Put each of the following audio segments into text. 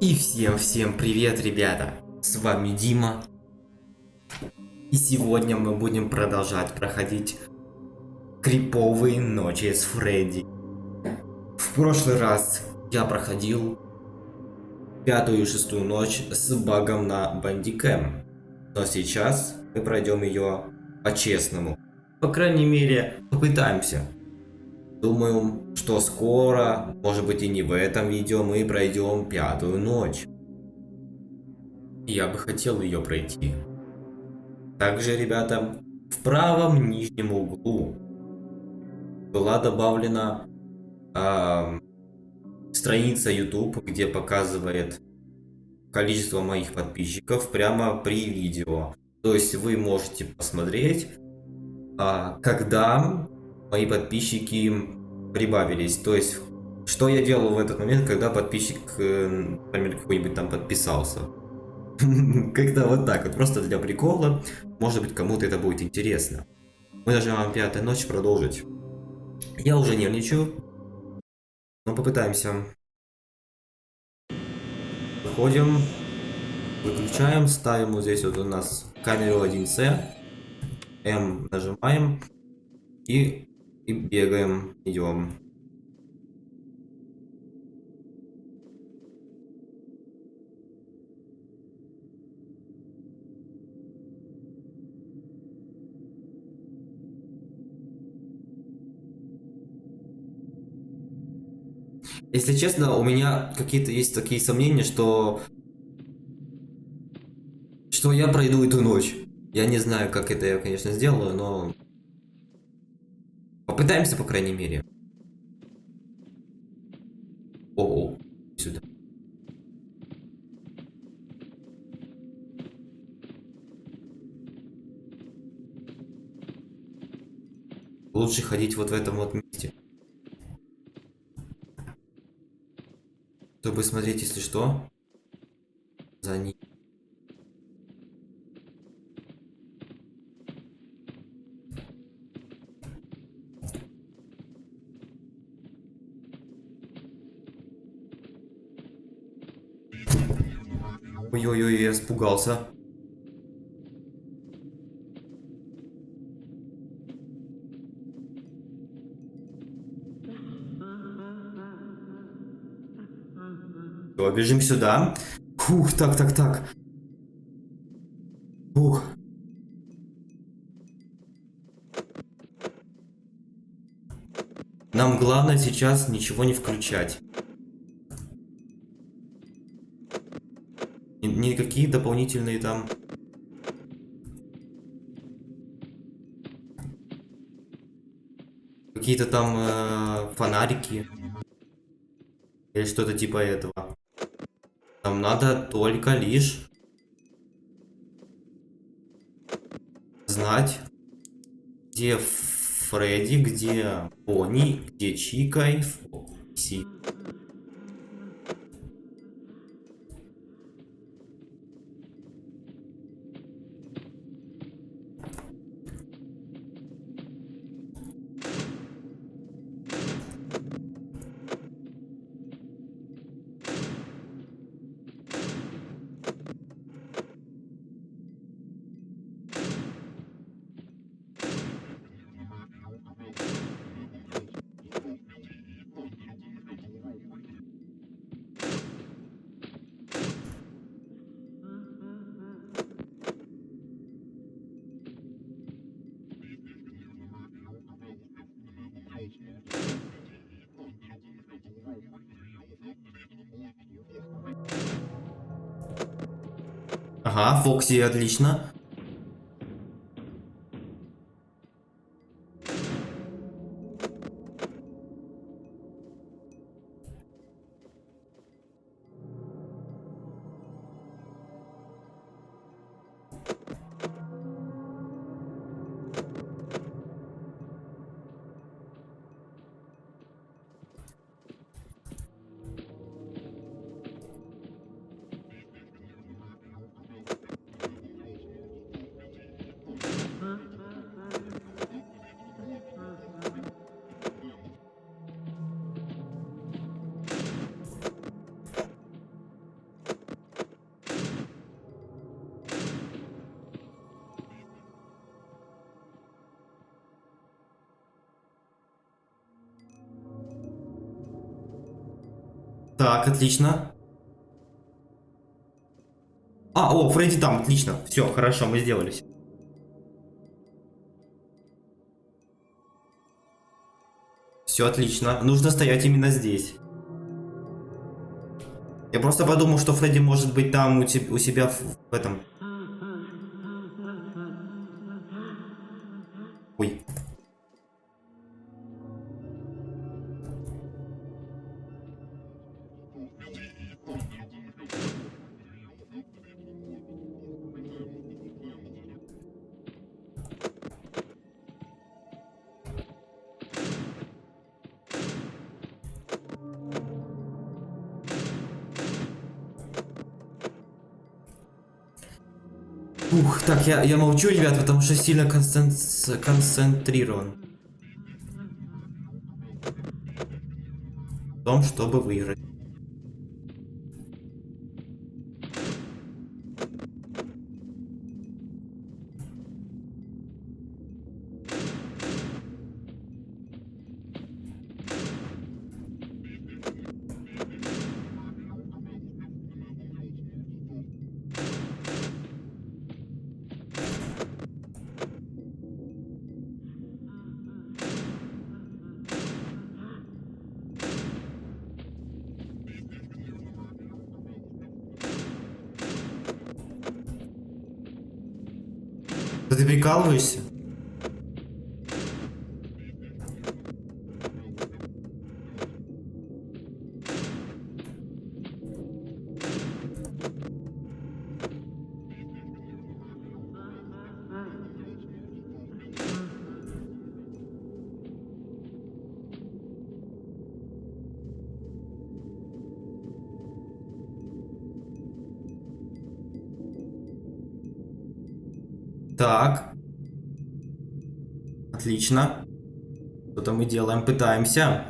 И всем-всем привет, ребята! С вами Дима. И сегодня мы будем продолжать проходить криповые ночи с Фредди. В прошлый раз я проходил пятую и шестую ночь с багом на Бандикэм. Но сейчас мы пройдем ее по-честному. По крайней мере, попытаемся. Думаю, что скоро, может быть и не в этом видео, мы пройдем пятую ночь. Я бы хотел ее пройти. Также, ребята, в правом нижнем углу была добавлена э, страница YouTube, где показывает количество моих подписчиков прямо при видео. То есть вы можете посмотреть, э, когда мои подписчики прибавились. То есть, что я делал в этот момент, когда подписчик, э, например, какой-нибудь там подписался. Когда вот так вот, просто для прикола. Может быть, кому-то это будет интересно. Мы нажимаем пятая ночь продолжить. Я уже нервничаю. Но попытаемся. Выходим. Выключаем. Ставим вот здесь вот у нас камеру 1C. М нажимаем. И и бегаем, идем. Если честно, у меня какие-то есть такие сомнения, что... Что я пройду эту ночь. Я не знаю, как это я, конечно, сделаю, но Попытаемся, по крайней мере. О, -о. сюда. Лучше ходить вот в этом вот месте. Чтобы смотреть, если что, за ним. Ой-ой-ой, я испугался. Все, бежим сюда. Фух, так, так, так. Фух. Нам главное сейчас ничего не включать. Никакие дополнительные там... Какие-то там э, фонарики. Или что-то типа этого. Нам надо только лишь... Знать, где Фредди, где Пони, где Чика и Фокси. Фокси, отлично. Так, отлично. А, о, Фредди там, отлично. Все, хорошо, мы сделались. Все отлично. Нужно стоять именно здесь. Я просто подумал, что Фредди может быть там у, те- у себя в, в этом. Ой. Ух, так, я, я молчу, ребят, потому что сильно концен- концентрирован. В том, чтобы выиграть. Ты прикалываешься? Отлично. Что-то мы делаем, пытаемся.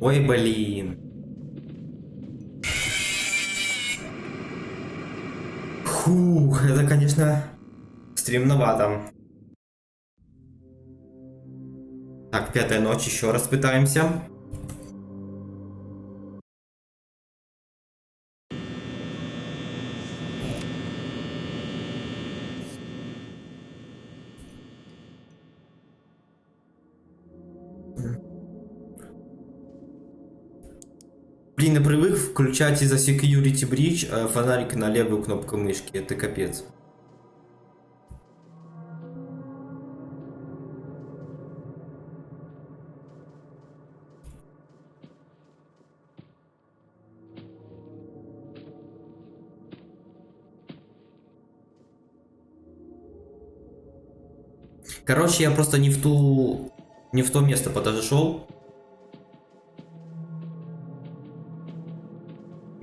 Ой, блин. Фух, это, конечно, стремновато. Так, пятая ночь, еще раз пытаемся. Я привык включать из-за security bridge э, фонарик на левую кнопку мышки. Это капец. Короче, я просто не в ту... Не в то место подошел.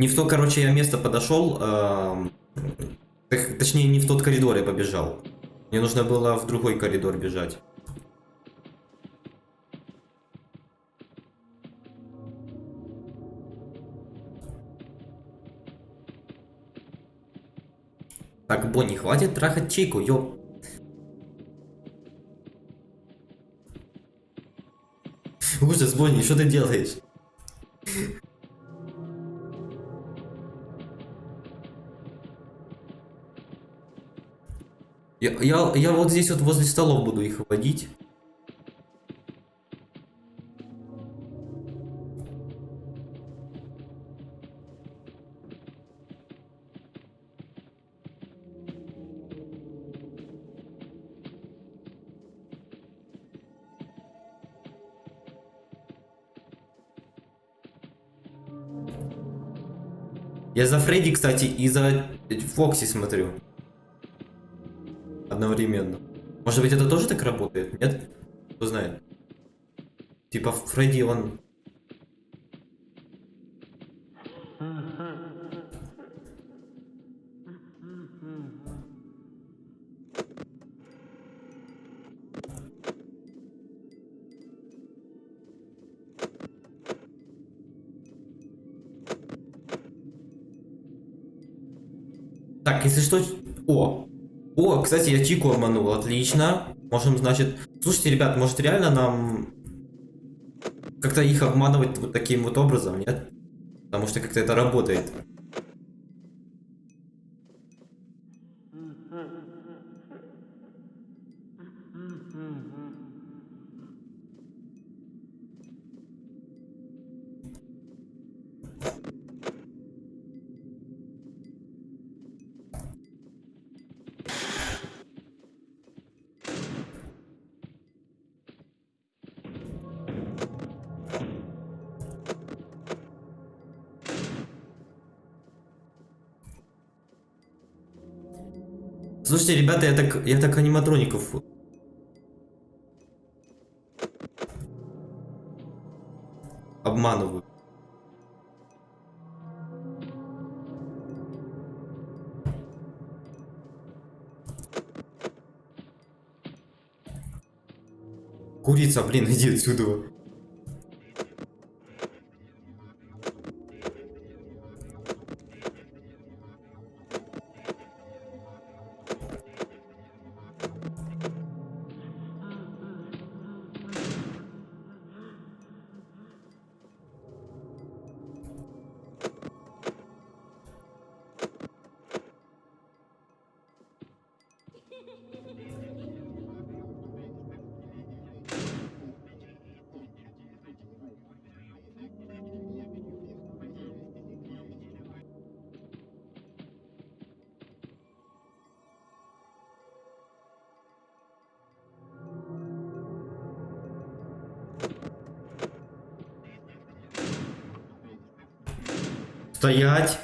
Не в то, короче, я место подошел. т- точнее, не в тот коридор я побежал. Мне нужно было в другой коридор бежать. Так, Бонни, хватит трахать чайку, ёп. Ужас, Бонни, что ты делаешь? Я, я, я вот здесь вот возле столов буду их водить. Я за Фредди, кстати, и за Фокси смотрю одновременно. Может быть, это тоже так работает? Нет? Кто знает? Типа Фредди, он... Так, если что... О, кстати, я Чику обманул. Отлично. Можем, значит... Слушайте, ребят, может реально нам... Как-то их обманывать вот таким вот образом, нет? Потому что как-то это работает. Слушайте, ребята, я так, я так аниматроников... Обманываю. Курица, блин, иди отсюда. Стоять.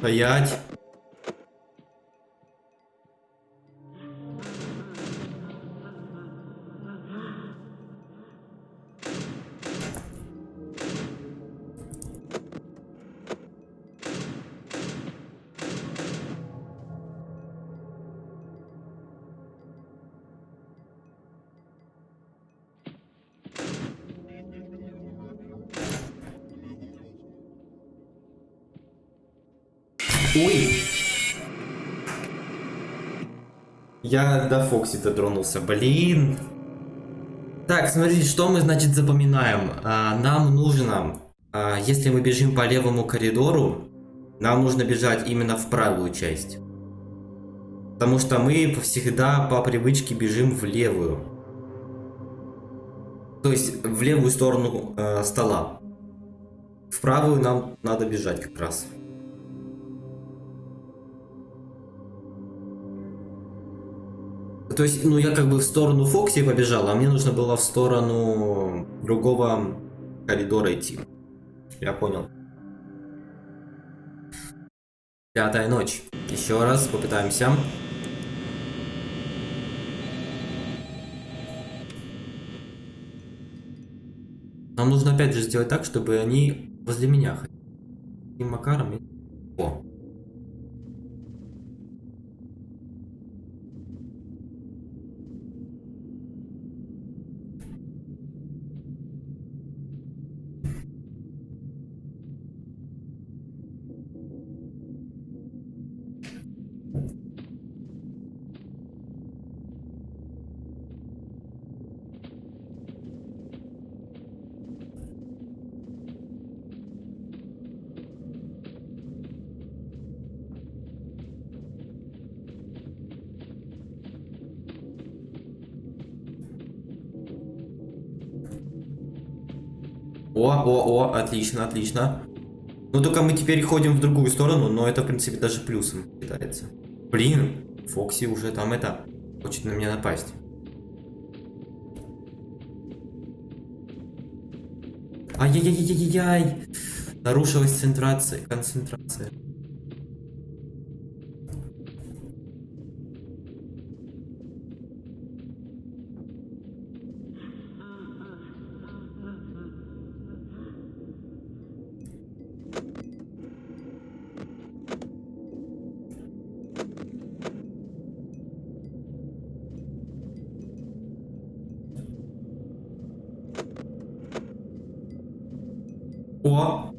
Стоять. Я до Фокси дотронулся, блин. Так, смотрите, что мы, значит, запоминаем. А, нам нужно, а, если мы бежим по левому коридору, нам нужно бежать именно в правую часть. Потому что мы всегда по привычке бежим в левую. То есть в левую сторону э, стола. В правую нам надо бежать как раз. То есть, ну, я как бы в сторону Фокси побежал, а мне нужно было в сторону другого коридора идти. Я понял. Пятая ночь. Еще раз попытаемся. Нам нужно опять же сделать так, чтобы они возле меня ходили. Таким макаром. О, о, о, отлично, отлично. Ну только мы теперь ходим в другую сторону, но это в принципе даже плюсом считается. Блин, Фокси уже там это, хочет на меня напасть. Ай-яй-яй-яй-яй! Нарушилась концентрация. концентрация. О!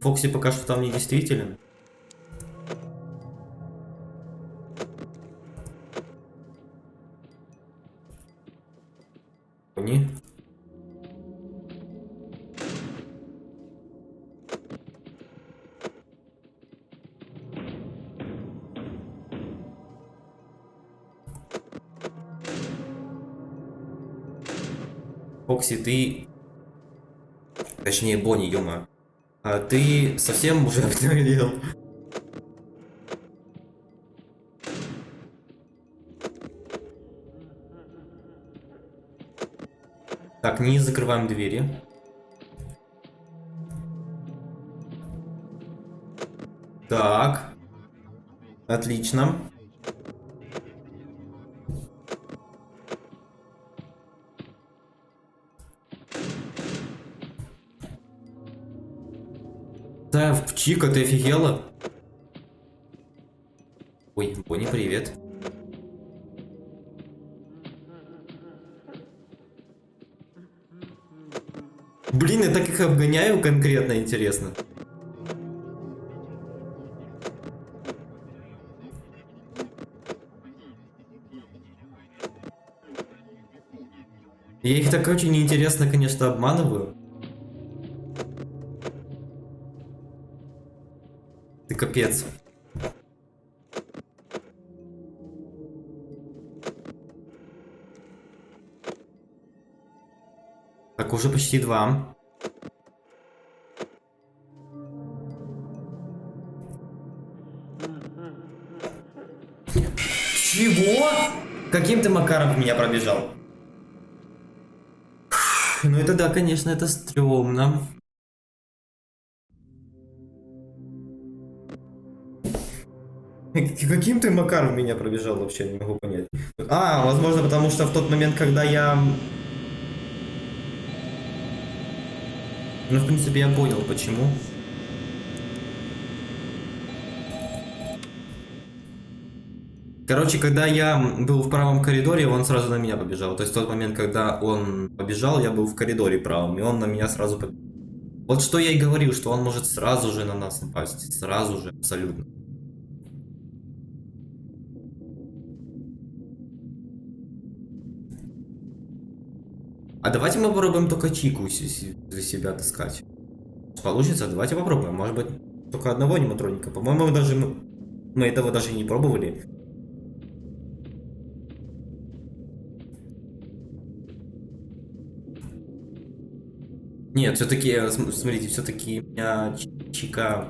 Фокси пока что там не действителен. Они. Фокси, ты... Точнее, Бонни, ё а ты совсем уже обнаглел? Так, не закрываем двери. Так. Отлично. Чика, ты офигела? Ой, Бонни, привет. Блин, я так их обгоняю конкретно, интересно. Я их так очень неинтересно, конечно, обманываю. Капец. Так, уже почти два. Чего? Каким ты макаром меня пробежал? Ну это да, конечно, это стрёмно. Каким ты макаром меня пробежал вообще, не могу понять. А, возможно, потому что в тот момент, когда я... Ну, в принципе, я понял, почему. Короче, когда я был в правом коридоре, он сразу на меня побежал. То есть в тот момент, когда он побежал, я был в коридоре правом, и он на меня сразу побежал. Вот что я и говорил, что он может сразу же на нас напасть. Сразу же, абсолютно. А давайте мы попробуем только Чику за себя таскать. Получится? Давайте попробуем. Может быть, только одного аниматроника. По-моему, даже мы, мы этого даже не пробовали. Нет, все-таки, э, смотрите, все-таки меня Чика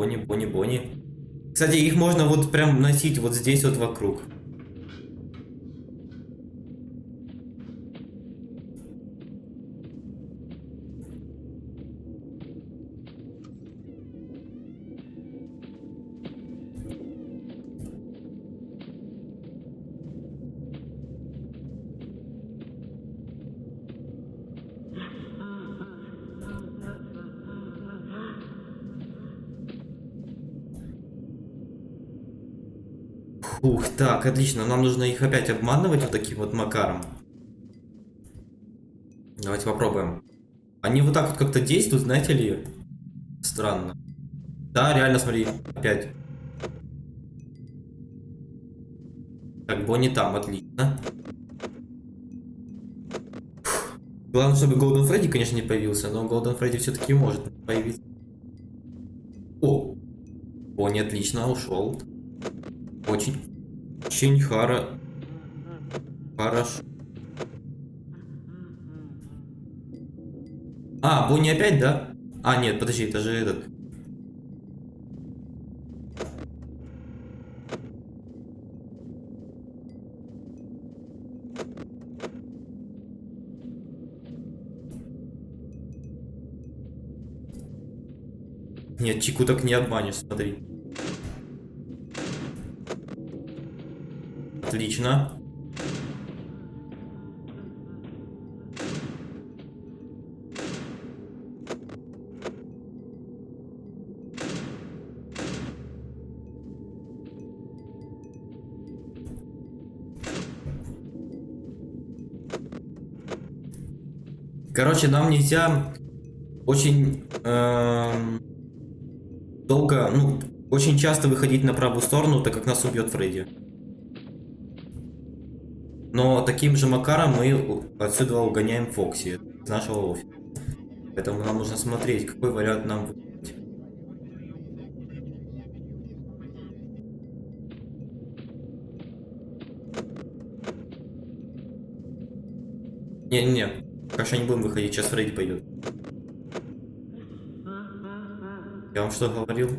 Бони, Бони, Бони. Кстати, их можно вот прям носить вот здесь вот вокруг. Так, отлично. Нам нужно их опять обманывать вот таким вот макаром. Давайте попробуем. Они вот так вот как-то действуют, знаете ли? Странно. Да, реально, смотри, опять. Так, Бонни там, отлично. Главное, чтобы Голден Фредди, конечно, не появился, но Голден Фредди все-таки может появиться. О! Бонни отлично ушел. Очень очень хара... Хорошо. А, Бонни опять, да? А, нет, подожди, это же этот... Нет, Чику так не обманешь, смотри. Отлично. Короче, нам нельзя очень эм, долго, ну, очень часто выходить на правую сторону, так как нас убьет Фредди. Но таким же макаром мы отсюда угоняем Фокси с нашего офиса. Поэтому нам нужно смотреть, какой вариант нам выбрать. Не-не-не, пока не будем выходить, сейчас Фредди пойдет. Я вам что говорил?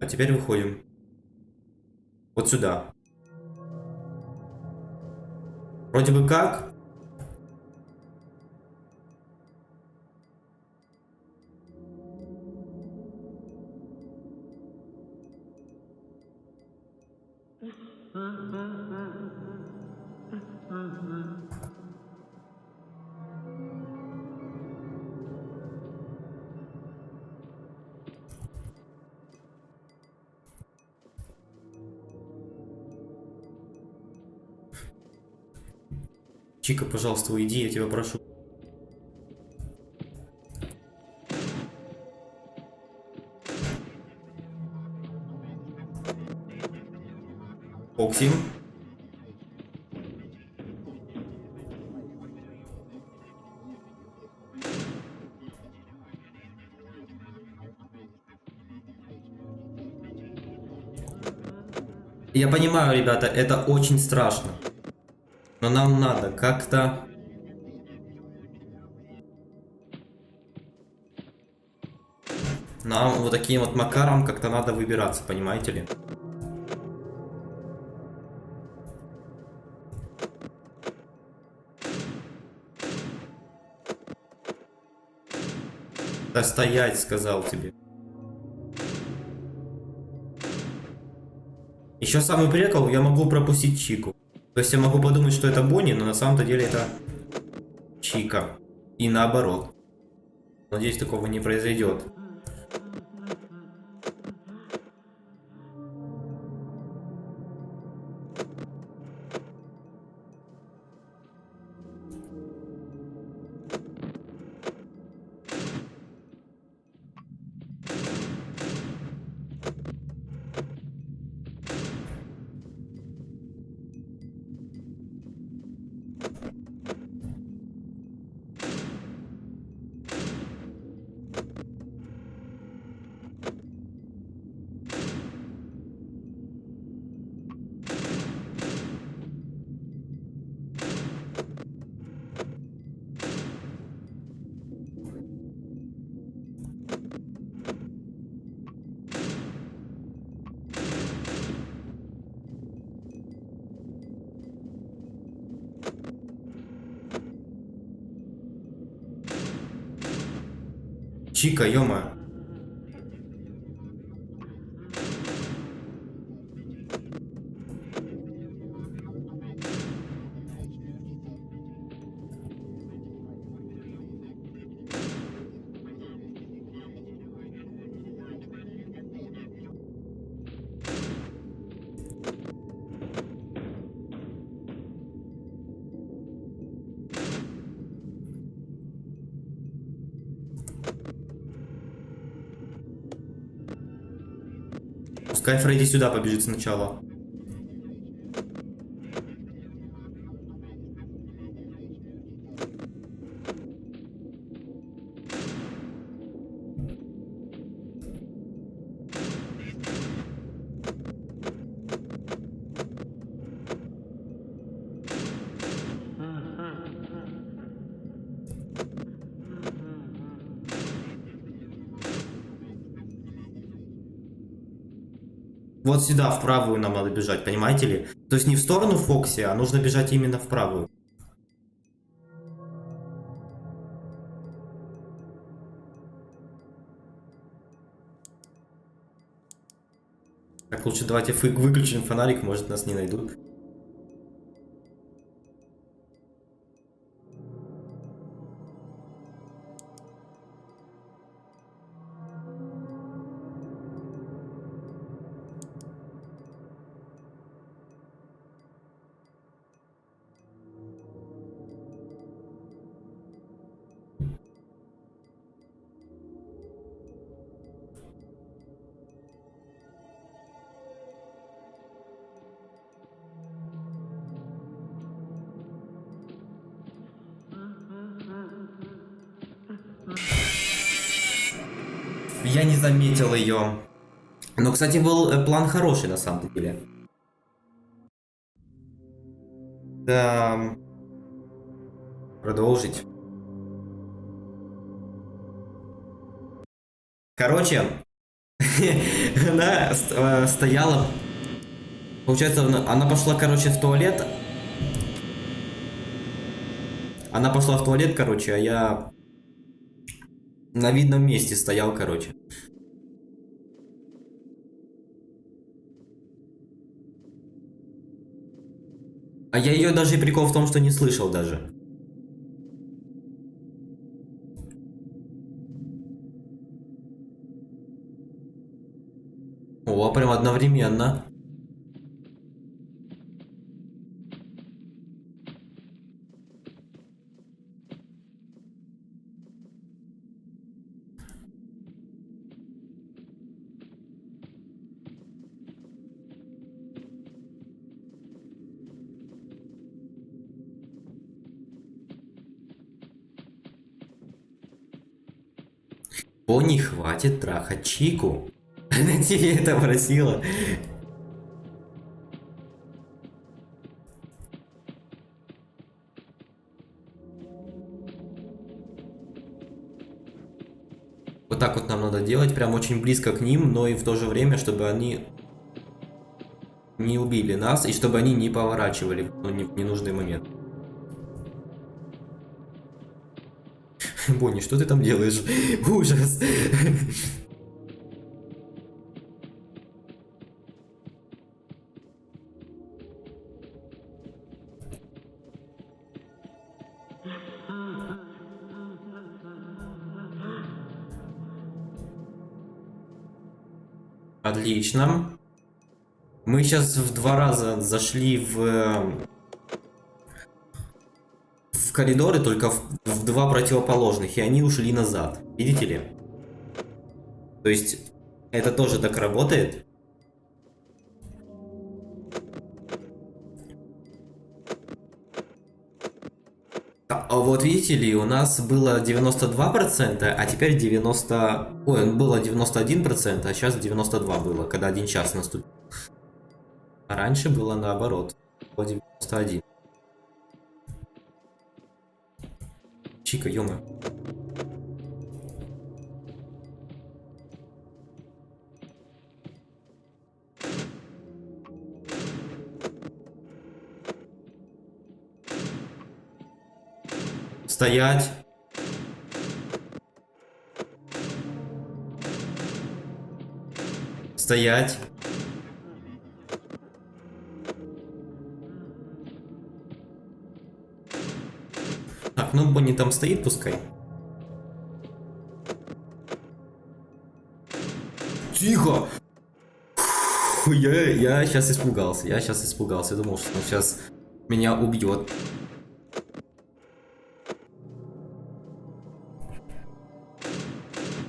А теперь выходим. Вот сюда. Вроде бы как. Пожалуйста, уйди, я тебя прошу. Оксим. Я понимаю, ребята, это очень страшно. Но нам надо как-то... Нам вот таким вот макаром как-то надо выбираться, понимаете ли? Да стоять, сказал тебе. Еще самый прикол, я могу пропустить Чику. То есть я могу подумать, что это Бонни, но на самом-то деле это Чика. И наоборот. Надеюсь, такого не произойдет. Чика, -мо. Пускай Фредди сюда побежит сначала. вот сюда, в правую нам надо бежать, понимаете ли? То есть не в сторону Фокси, а нужно бежать именно в правую. Так, лучше давайте выключим фонарик, может нас не найдут. Я не заметил ее. Но, кстати, был э, план хороший на самом деле. Да. Продолжить. Короче, она э, стояла. Получается, она пошла, короче, в туалет. Она пошла в туалет, короче, а я на видном месте стоял, короче. А я ее даже прикол в том, что не слышал даже. О, прям одновременно. Бонни, хватит трахать Чику. Она тебе это просила. Вот так вот нам надо делать, прям очень близко к ним, но и в то же время, чтобы они не убили нас, и чтобы они не поворачивали в ну, не- ненужный момент. Бонни, что ты там делаешь? Ужас. Отлично. Мы сейчас в два раза зашли в э, в коридоры, только в два противоположных, и они ушли назад. Видите ли? То есть это тоже так работает. А а вот видите ли, у нас было 92%, а теперь 90... Ой, было 91%, а сейчас 92 было, когда один час наступил. А раньше было наоборот. Было 91. Чика, ё Стоять. Стоять. Так, ну Бонни там стоит, пускай. Тихо! Я, я сейчас испугался, я сейчас испугался, я думал, что он сейчас меня убьет.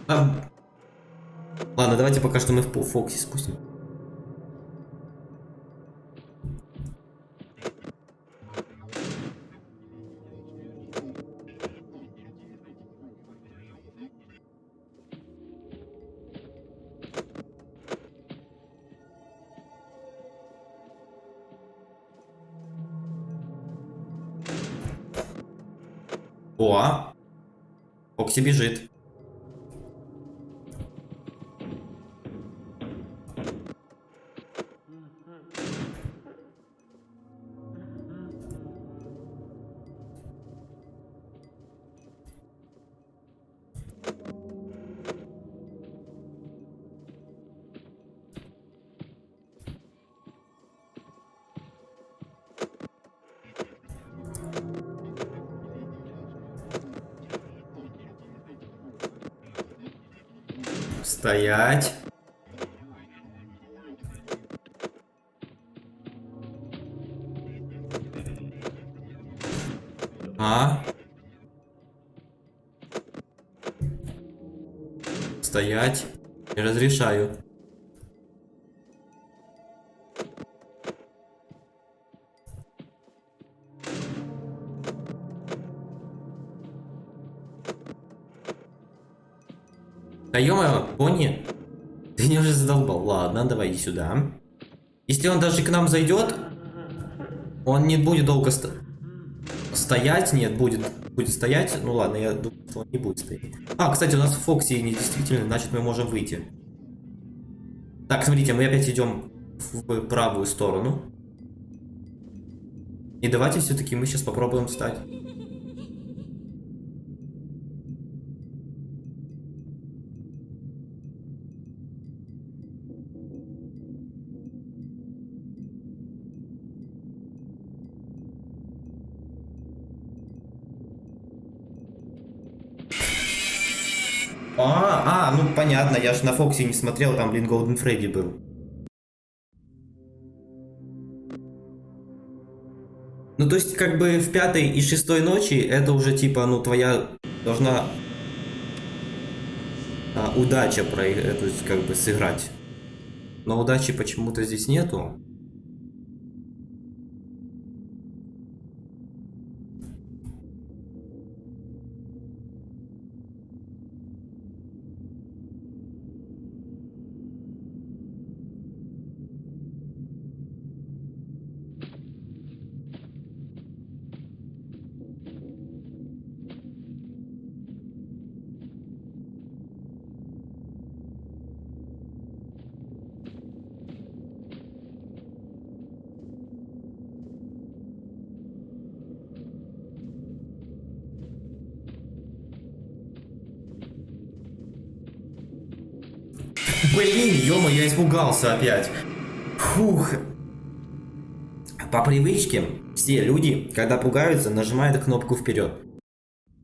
А, Ладно, давайте пока что мы в Фоксе спустим. О, Фокси бежит. Стоять. А? Стоять. Не разрешаю. Да ё пони, ты меня уже задолбал. Ладно, давай иди сюда. Если он даже к нам зайдет, он не будет долго ст... стоять. Нет, будет, будет стоять. Ну ладно, я думаю, что он не будет стоять. А, кстати, у нас Фокси не действительно, значит мы можем выйти. Так, смотрите, мы опять идем в правую сторону. И давайте все-таки мы сейчас попробуем встать. Понятно, я же на Фоксе не смотрел, там, блин, Голден Фредди был. Ну, то есть, как бы в пятой и шестой ночи это уже типа, ну, твоя должна а, удача про эту, как бы, сыграть. Но удачи почему-то здесь нету. Блин, ё я испугался опять. Фух. По привычке все люди, когда пугаются, нажимают кнопку вперед.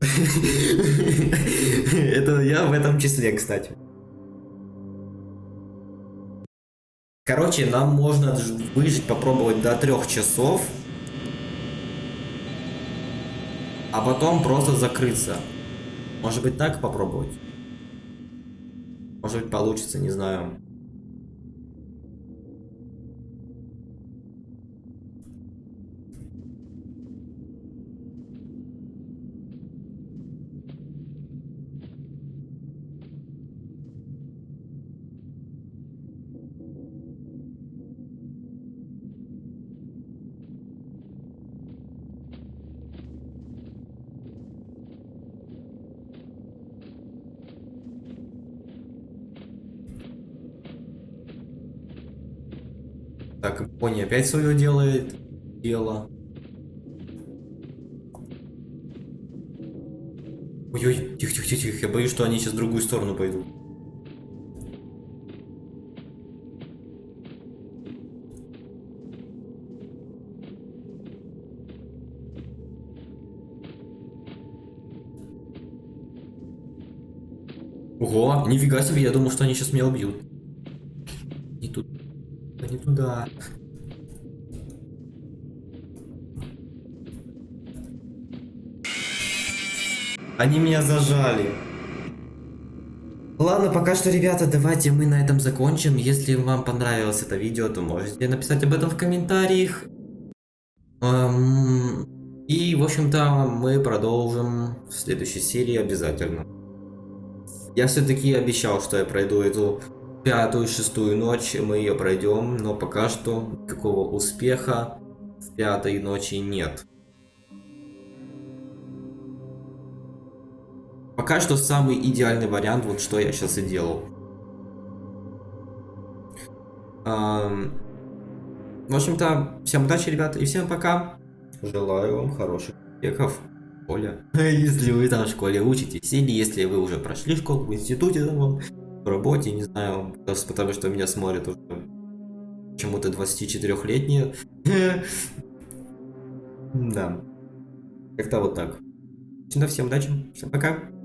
Это я в этом числе, кстати. Короче, нам можно выжить, попробовать до трех часов. А потом просто закрыться. Может быть так попробовать? Может быть получится, не знаю. Пони опять свое делает дело. Ой-ой, тихо-тихо-тихо, я боюсь, что они сейчас в другую сторону пойдут. Ого, нифига себе, я думал, что они сейчас меня убьют. И тут не туда. Они меня зажали. Ладно, пока что, ребята, давайте мы на этом закончим. Если вам понравилось это видео, то можете написать об этом в комментариях. Эм, и, в общем-то, мы продолжим в следующей серии обязательно. Я все-таки обещал, что я пройду эту пятую, шестую ночь мы ее пройдем, но пока что никакого успеха в пятой ночи нет. Пока что самый идеальный вариант, вот что я сейчас и делал. В общем-то, всем удачи, ребята, и всем пока. Желаю вам хороших успехов школе. Если вы там в школе учитесь, или если вы уже прошли школу в институте, там, в работе, не знаю, потому что меня смотрят уже почему-то 24-летние. Да. Как-то вот так. Всем удачи, всем пока.